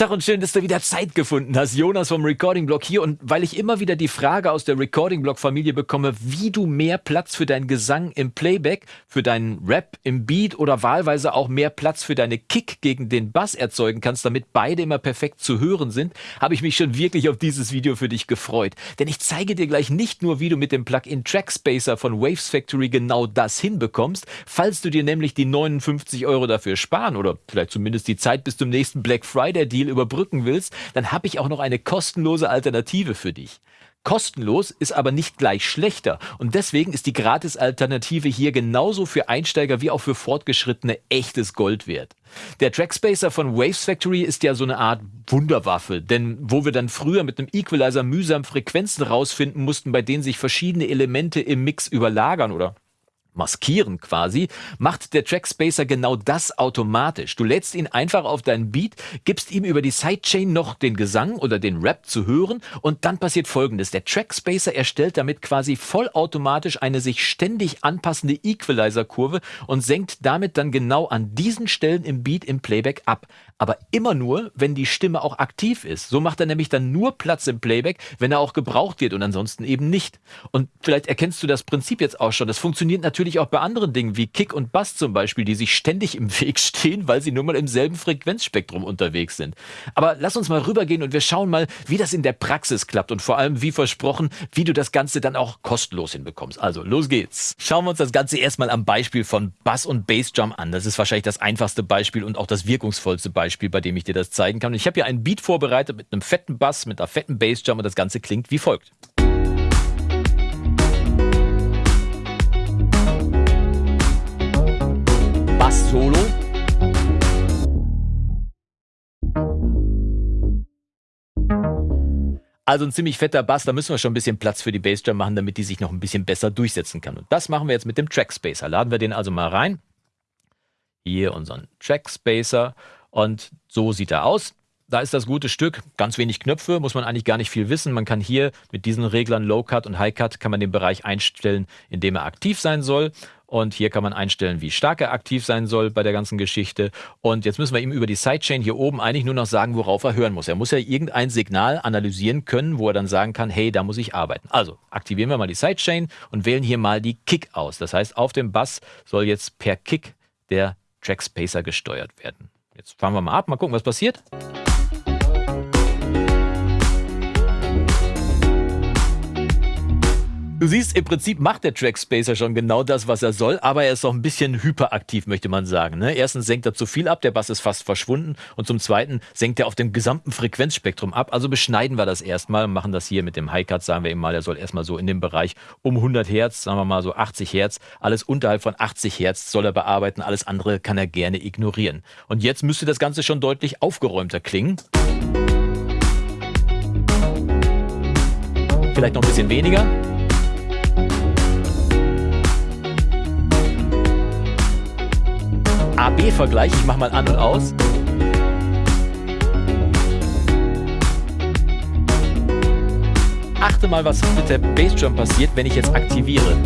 Tag und schön, dass du wieder Zeit gefunden hast. Jonas vom Recording Blog hier und weil ich immer wieder die Frage aus der Recording Blog Familie bekomme, wie du mehr Platz für deinen Gesang im Playback, für deinen Rap im Beat oder wahlweise auch mehr Platz für deine Kick gegen den Bass erzeugen kannst, damit beide immer perfekt zu hören sind, habe ich mich schon wirklich auf dieses Video für dich gefreut. Denn ich zeige dir gleich nicht nur, wie du mit dem Plugin Trackspacer von Waves Factory genau das hinbekommst, falls du dir nämlich die 59 Euro dafür sparen oder vielleicht zumindest die Zeit bis zum nächsten Black Friday Deal überbrücken willst, dann habe ich auch noch eine kostenlose Alternative für dich. Kostenlos ist aber nicht gleich schlechter und deswegen ist die Gratis-Alternative hier genauso für Einsteiger wie auch für Fortgeschrittene echtes Gold wert. Der Trackspacer von Waves Factory ist ja so eine Art Wunderwaffe, denn wo wir dann früher mit einem Equalizer mühsam Frequenzen rausfinden mussten, bei denen sich verschiedene Elemente im Mix überlagern oder maskieren quasi, macht der Trackspacer genau das automatisch. Du lädst ihn einfach auf deinen Beat, gibst ihm über die Sidechain noch den Gesang oder den Rap zu hören und dann passiert folgendes. Der Trackspacer erstellt damit quasi vollautomatisch eine sich ständig anpassende Equalizer-Kurve und senkt damit dann genau an diesen Stellen im Beat im Playback ab. Aber immer nur, wenn die Stimme auch aktiv ist. So macht er nämlich dann nur Platz im Playback, wenn er auch gebraucht wird und ansonsten eben nicht. Und vielleicht erkennst du das Prinzip jetzt auch schon. Das funktioniert natürlich natürlich auch bei anderen Dingen wie Kick und Bass zum Beispiel, die sich ständig im Weg stehen, weil sie nun mal im selben Frequenzspektrum unterwegs sind. Aber lass uns mal rübergehen und wir schauen mal, wie das in der Praxis klappt und vor allem, wie versprochen, wie du das Ganze dann auch kostenlos hinbekommst. Also, los geht's. Schauen wir uns das Ganze erstmal am Beispiel von Bass und Bassdrum an. Das ist wahrscheinlich das einfachste Beispiel und auch das wirkungsvollste Beispiel, bei dem ich dir das zeigen kann. Und ich habe hier ein Beat vorbereitet mit einem fetten Bass, mit einer fetten Bassdrum und das Ganze klingt wie folgt. Also ein ziemlich fetter Bass, da müssen wir schon ein bisschen Platz für die Bassdrum machen, damit die sich noch ein bisschen besser durchsetzen kann. Und das machen wir jetzt mit dem Trackspacer. Laden wir den also mal rein. Hier unseren Trackspacer und so sieht er aus. Da ist das gute Stück, ganz wenig Knöpfe, muss man eigentlich gar nicht viel wissen. Man kann hier mit diesen Reglern Low Cut und High Cut kann man den Bereich einstellen, in dem er aktiv sein soll. Und hier kann man einstellen, wie stark er aktiv sein soll bei der ganzen Geschichte. Und jetzt müssen wir ihm über die Sidechain hier oben eigentlich nur noch sagen, worauf er hören muss. Er muss ja irgendein Signal analysieren können, wo er dann sagen kann, hey, da muss ich arbeiten. Also aktivieren wir mal die Sidechain und wählen hier mal die Kick aus. Das heißt, auf dem Bass soll jetzt per Kick der Trackspacer gesteuert werden. Jetzt fahren wir mal ab, mal gucken, was passiert. Du siehst, im Prinzip macht der Trackspacer schon genau das, was er soll, aber er ist auch ein bisschen hyperaktiv, möchte man sagen. Ne? Erstens senkt er zu viel ab, der Bass ist fast verschwunden und zum Zweiten senkt er auf dem gesamten Frequenzspektrum ab. Also beschneiden wir das erstmal und machen das hier mit dem High-Cut, sagen wir ihm mal, er soll erstmal so in dem Bereich um 100 Hertz, sagen wir mal so 80 Hertz, alles unterhalb von 80 Hertz soll er bearbeiten, alles andere kann er gerne ignorieren. Und jetzt müsste das Ganze schon deutlich aufgeräumter klingen. Vielleicht noch ein bisschen weniger. A-B-Vergleich. Ich mache mal an und aus. Achte mal, was mit der Bassdrum passiert, wenn ich jetzt aktiviere.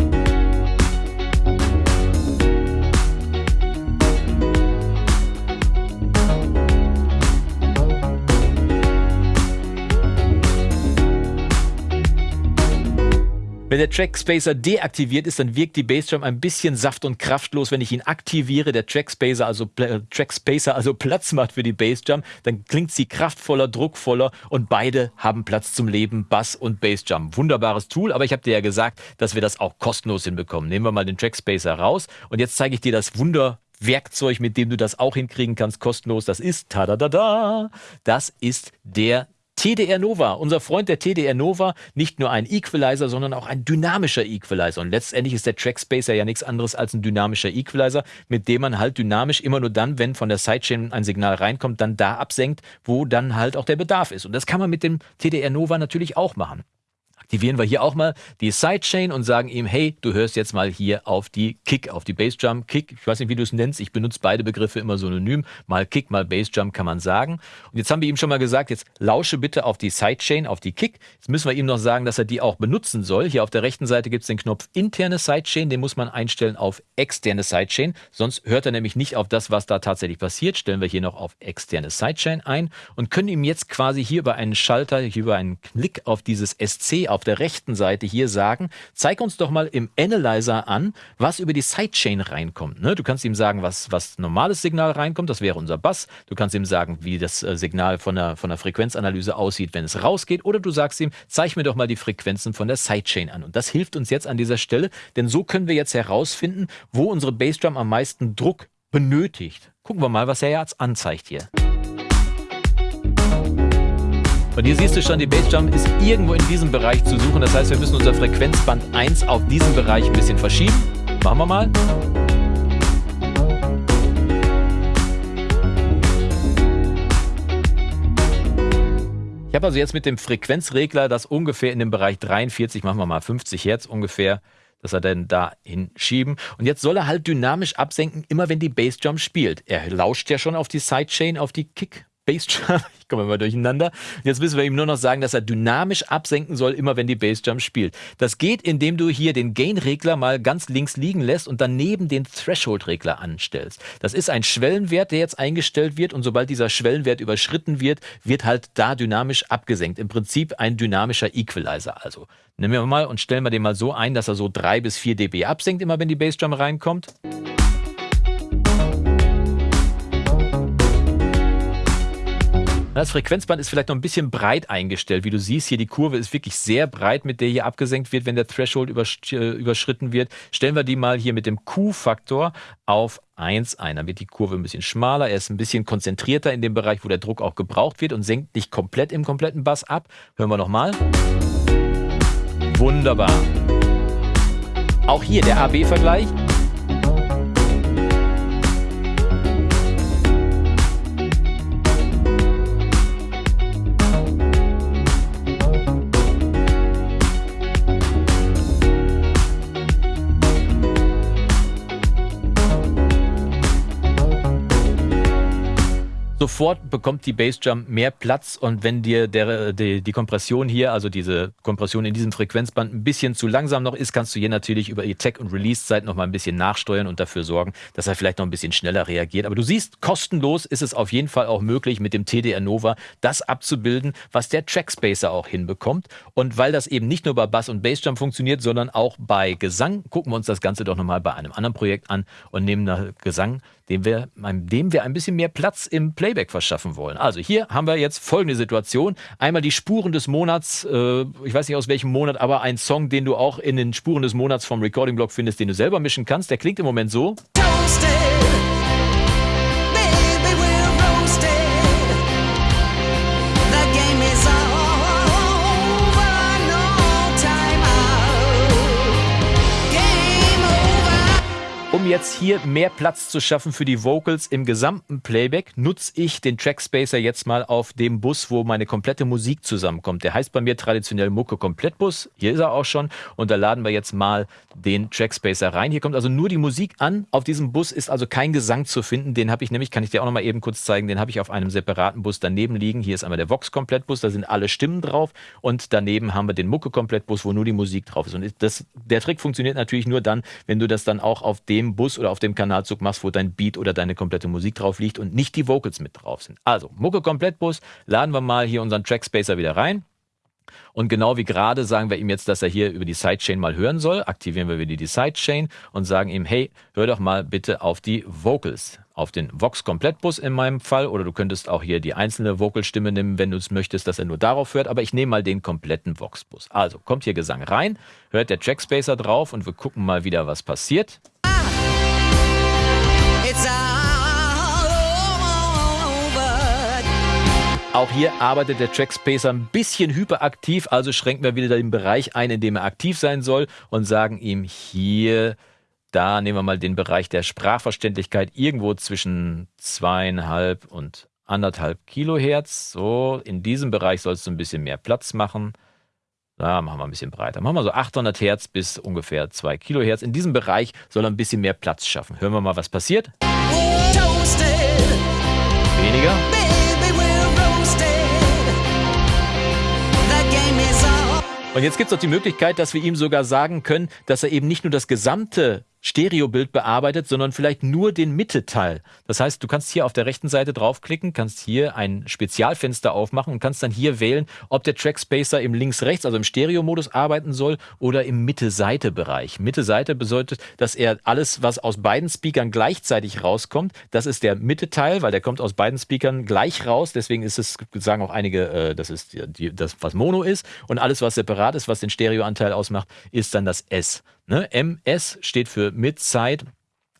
Wenn der Trackspacer deaktiviert ist, dann wirkt die Bassdrum ein bisschen saft- und kraftlos. Wenn ich ihn aktiviere, der Trackspacer also, äh, Trackspacer also Platz macht für die Bassdrum, dann klingt sie kraftvoller, druckvoller und beide haben Platz zum Leben, Bass und Bassdrum. Wunderbares Tool, aber ich habe dir ja gesagt, dass wir das auch kostenlos hinbekommen. Nehmen wir mal den Trackspacer raus und jetzt zeige ich dir das Wunder Werkzeug, mit dem du das auch hinkriegen kannst, kostenlos. Das ist, tada da da, das ist der TDR Nova, unser Freund der TDR Nova, nicht nur ein Equalizer, sondern auch ein dynamischer Equalizer. Und letztendlich ist der Trackspacer ja nichts anderes als ein dynamischer Equalizer, mit dem man halt dynamisch immer nur dann, wenn von der Sidechain ein Signal reinkommt, dann da absenkt, wo dann halt auch der Bedarf ist. Und das kann man mit dem TDR Nova natürlich auch machen. Aktivieren wir hier auch mal die Sidechain und sagen ihm, hey, du hörst jetzt mal hier auf die Kick, auf die Bassdrum. Kick, ich weiß nicht, wie du es nennst, ich benutze beide Begriffe immer synonym. Mal Kick, mal Bassdrum kann man sagen. Und jetzt haben wir ihm schon mal gesagt, jetzt lausche bitte auf die Sidechain, auf die Kick. Jetzt müssen wir ihm noch sagen, dass er die auch benutzen soll. Hier auf der rechten Seite gibt es den Knopf interne Sidechain, den muss man einstellen auf externe Sidechain. Sonst hört er nämlich nicht auf das, was da tatsächlich passiert. Stellen wir hier noch auf externe Sidechain ein und können ihm jetzt quasi hier über einen Schalter, hier über einen Klick auf dieses SC, auf der rechten Seite hier sagen, zeig uns doch mal im Analyzer an, was über die Sidechain reinkommt. Ne? Du kannst ihm sagen, was, was normales Signal reinkommt, das wäre unser Bass. Du kannst ihm sagen, wie das äh, Signal von der, von der Frequenzanalyse aussieht, wenn es rausgeht. Oder du sagst ihm, zeig mir doch mal die Frequenzen von der Sidechain an. Und das hilft uns jetzt an dieser Stelle, denn so können wir jetzt herausfinden, wo unsere Bassdrum am meisten Druck benötigt. Gucken wir mal, was er jetzt anzeigt hier. Und hier siehst du schon, die Bassdrum ist irgendwo in diesem Bereich zu suchen. Das heißt, wir müssen unser Frequenzband 1 auf diesen Bereich ein bisschen verschieben. Machen wir mal. Ich habe also jetzt mit dem Frequenzregler das ungefähr in dem Bereich 43, machen wir mal 50 Hertz ungefähr, dass er dann da hinschieben. Und jetzt soll er halt dynamisch absenken, immer wenn die Bassdrum spielt. Er lauscht ja schon auf die Sidechain, auf die Kick Bassdrum. Ich komme immer durcheinander. Jetzt müssen wir ihm nur noch sagen, dass er dynamisch absenken soll, immer wenn die Bassdrum spielt. Das geht, indem du hier den Gain-Regler mal ganz links liegen lässt und daneben den Threshold-Regler anstellst. Das ist ein Schwellenwert, der jetzt eingestellt wird und sobald dieser Schwellenwert überschritten wird, wird halt da dynamisch abgesenkt. Im Prinzip ein dynamischer Equalizer. Also nehmen wir mal und stellen wir den mal so ein, dass er so 3 bis 4 dB absenkt, immer wenn die Bassdrum reinkommt. Das Frequenzband ist vielleicht noch ein bisschen breit eingestellt. Wie du siehst, hier die Kurve ist wirklich sehr breit, mit der hier abgesenkt wird, wenn der Threshold äh, überschritten wird. Stellen wir die mal hier mit dem Q-Faktor auf 1 ein. Dann wird die Kurve ein bisschen schmaler. Er ist ein bisschen konzentrierter in dem Bereich, wo der Druck auch gebraucht wird und senkt nicht komplett im kompletten Bass ab. Hören wir nochmal. Wunderbar. Auch hier der AB-Vergleich. Sofort bekommt die Bassdrum mehr Platz und wenn dir der, die, die Kompression hier, also diese Kompression in diesem Frequenzband ein bisschen zu langsam noch ist, kannst du hier natürlich über die Tech- und Release-Zeit noch mal ein bisschen nachsteuern und dafür sorgen, dass er vielleicht noch ein bisschen schneller reagiert. Aber du siehst, kostenlos ist es auf jeden Fall auch möglich, mit dem TDR Nova das abzubilden, was der Trackspacer auch hinbekommt. Und weil das eben nicht nur bei Bass und Bassdrum funktioniert, sondern auch bei Gesang, gucken wir uns das Ganze doch nochmal bei einem anderen Projekt an und nehmen da Gesang dem wir, dem wir ein bisschen mehr Platz im Playback verschaffen wollen. Also hier haben wir jetzt folgende Situation. Einmal die Spuren des Monats, äh, ich weiß nicht aus welchem Monat, aber ein Song, den du auch in den Spuren des Monats vom Recording Blog findest, den du selber mischen kannst. Der klingt im Moment so. Jetzt hier mehr Platz zu schaffen für die Vocals im gesamten Playback, nutze ich den Trackspacer jetzt mal auf dem Bus, wo meine komplette Musik zusammenkommt. Der heißt bei mir traditionell Mucke Komplettbus. Hier ist er auch schon. Und da laden wir jetzt mal den Trackspacer rein. Hier kommt also nur die Musik an. Auf diesem Bus ist also kein Gesang zu finden. Den habe ich nämlich, kann ich dir auch noch mal eben kurz zeigen, den habe ich auf einem separaten Bus daneben liegen. Hier ist einmal der Vox Komplettbus, da sind alle Stimmen drauf. Und daneben haben wir den Mucke Komplettbus, wo nur die Musik drauf ist. Und das, der Trick funktioniert natürlich nur dann, wenn du das dann auch auf dem Bus oder auf dem Kanalzug machst, wo dein Beat oder deine komplette Musik drauf liegt und nicht die Vocals mit drauf sind. Also, Mucke Komplettbus, laden wir mal hier unseren Trackspacer wieder rein. Und genau wie gerade sagen wir ihm jetzt, dass er hier über die Sidechain mal hören soll. Aktivieren wir wieder die Sidechain und sagen ihm, hey, hör doch mal bitte auf die Vocals. Auf den Vox Komplettbus in meinem Fall. Oder du könntest auch hier die einzelne Vocalstimme nehmen, wenn du es möchtest, dass er nur darauf hört. Aber ich nehme mal den kompletten Vox-Bus. Also kommt hier Gesang rein, hört der Trackspacer drauf und wir gucken mal wieder, was passiert. Auch hier arbeitet der Trackspacer ein bisschen hyperaktiv, also schränken wir wieder den Bereich ein, in dem er aktiv sein soll und sagen ihm hier, da nehmen wir mal den Bereich der Sprachverständlichkeit irgendwo zwischen zweieinhalb und anderthalb Kilohertz. So, in diesem Bereich sollst du ein bisschen mehr Platz machen. Da machen wir ein bisschen breiter. Machen wir so 800 Hertz bis ungefähr 2 Kilohertz. In diesem Bereich soll er ein bisschen mehr Platz schaffen. Hören wir mal, was passiert. Weniger. Und jetzt gibt es auch die Möglichkeit, dass wir ihm sogar sagen können, dass er eben nicht nur das gesamte Stereobild bearbeitet, sondern vielleicht nur den Mittelteil. Das heißt, du kannst hier auf der rechten Seite draufklicken, kannst hier ein Spezialfenster aufmachen und kannst dann hier wählen, ob der Trackspacer im Links-Rechts, also im Stereo-Modus arbeiten soll oder im Mitte-Seite-Bereich. Mitte-Seite bedeutet, dass er alles, was aus beiden Speakern gleichzeitig rauskommt, das ist der Mittelteil, weil der kommt aus beiden Speakern gleich raus. Deswegen ist es, sagen auch einige, äh, das ist die, das, was Mono ist. Und alles, was separat ist, was den Stereoanteil ausmacht, ist dann das S. Ne? MS steht für Mid-Side.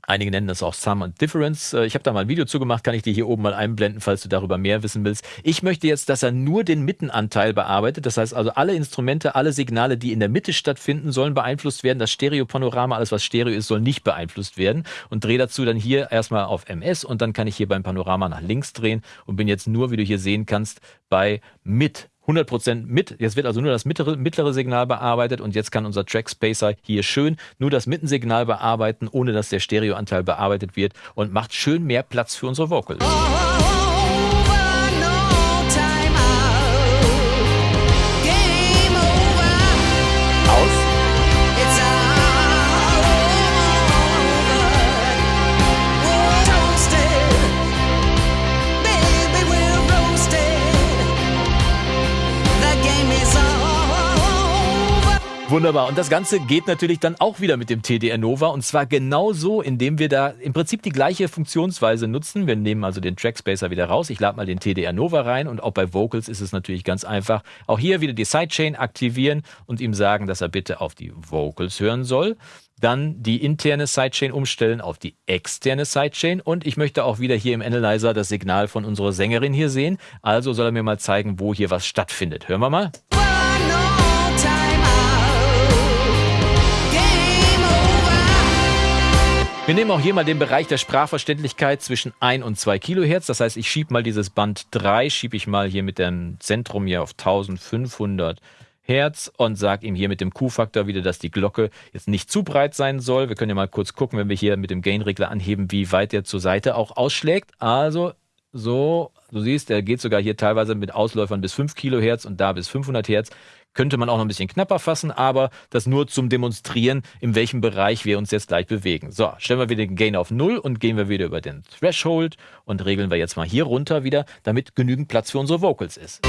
Einige nennen das auch Sum and Difference. Äh, ich habe da mal ein Video zugemacht, kann ich dir hier oben mal einblenden, falls du darüber mehr wissen willst. Ich möchte jetzt, dass er nur den Mittenanteil bearbeitet. Das heißt also, alle Instrumente, alle Signale, die in der Mitte stattfinden, sollen beeinflusst werden. Das Stereopanorama, alles was Stereo ist, soll nicht beeinflusst werden. Und drehe dazu dann hier erstmal auf MS und dann kann ich hier beim Panorama nach links drehen und bin jetzt nur, wie du hier sehen kannst, bei Mit 100% mit. Jetzt wird also nur das mittlere, mittlere Signal bearbeitet und jetzt kann unser Trackspacer hier schön nur das Mittensignal bearbeiten, ohne dass der Stereoanteil bearbeitet wird und macht schön mehr Platz für unsere Vocals. Wunderbar. Und das Ganze geht natürlich dann auch wieder mit dem TDR Nova und zwar genauso, indem wir da im Prinzip die gleiche Funktionsweise nutzen. Wir nehmen also den Trackspacer wieder raus. Ich lade mal den TDR Nova rein und auch bei Vocals ist es natürlich ganz einfach. Auch hier wieder die Sidechain aktivieren und ihm sagen, dass er bitte auf die Vocals hören soll. Dann die interne Sidechain umstellen auf die externe Sidechain und ich möchte auch wieder hier im Analyzer das Signal von unserer Sängerin hier sehen. Also soll er mir mal zeigen, wo hier was stattfindet. Hören wir mal. Wir nehmen auch hier mal den Bereich der Sprachverständlichkeit zwischen 1 und 2 Kilohertz. Das heißt, ich schiebe mal dieses Band 3, schiebe ich mal hier mit dem Zentrum hier auf 1500 Hertz und sage ihm hier mit dem Q-Faktor wieder, dass die Glocke jetzt nicht zu breit sein soll. Wir können ja mal kurz gucken, wenn wir hier mit dem Gain-Regler anheben, wie weit er zur Seite auch ausschlägt. Also so, du siehst, er geht sogar hier teilweise mit Ausläufern bis 5 Kilohertz und da bis 500 Hertz könnte man auch noch ein bisschen knapper fassen, aber das nur zum Demonstrieren, in welchem Bereich wir uns jetzt gleich bewegen. So, stellen wir wieder den Gain auf Null und gehen wir wieder über den Threshold und regeln wir jetzt mal hier runter wieder, damit genügend Platz für unsere Vocals ist.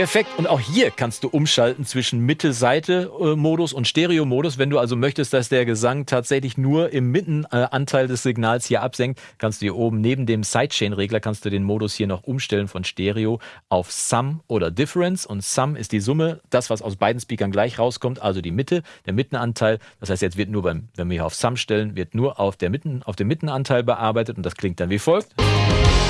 Perfekt. Und auch hier kannst du umschalten zwischen Mitte-Seite-Modus und Stereo-Modus. Wenn du also möchtest, dass der Gesang tatsächlich nur im Mittenanteil des Signals hier absenkt, kannst du hier oben neben dem Sidechain-Regler kannst du den Modus hier noch umstellen von Stereo auf Sum oder Difference. Und Sum ist die Summe, das, was aus beiden Speakern gleich rauskommt, also die Mitte, der Mittenanteil. Das heißt, jetzt wird nur beim, wenn wir hier auf Sum stellen, wird nur auf, der Mitten, auf dem Mittenanteil bearbeitet und das klingt dann wie folgt. Game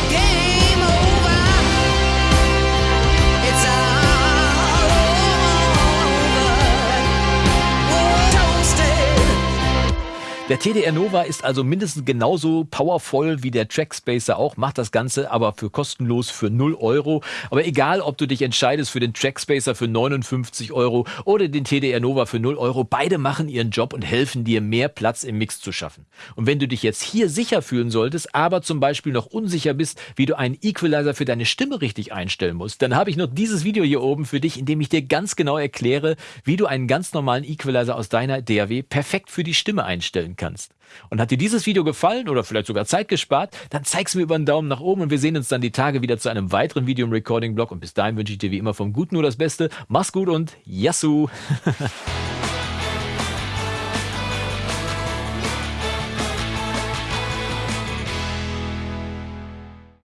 Der TDR Nova ist also mindestens genauso powervoll wie der Trackspacer auch, macht das Ganze aber für kostenlos für 0 Euro. Aber egal, ob du dich entscheidest für den Trackspacer für 59 Euro oder den TDR Nova für 0 Euro, beide machen ihren Job und helfen dir, mehr Platz im Mix zu schaffen. Und wenn du dich jetzt hier sicher fühlen solltest, aber zum Beispiel noch unsicher bist, wie du einen Equalizer für deine Stimme richtig einstellen musst, dann habe ich noch dieses Video hier oben für dich, in dem ich dir ganz genau erkläre, wie du einen ganz normalen Equalizer aus deiner DAW perfekt für die Stimme einstellen kannst kannst. Und hat dir dieses Video gefallen oder vielleicht sogar Zeit gespart, dann zeig's mir über einen Daumen nach oben und wir sehen uns dann die Tage wieder zu einem weiteren Video im Recording-Blog. Und bis dahin wünsche ich dir wie immer vom Guten nur das Beste. Mach's gut und Yassou!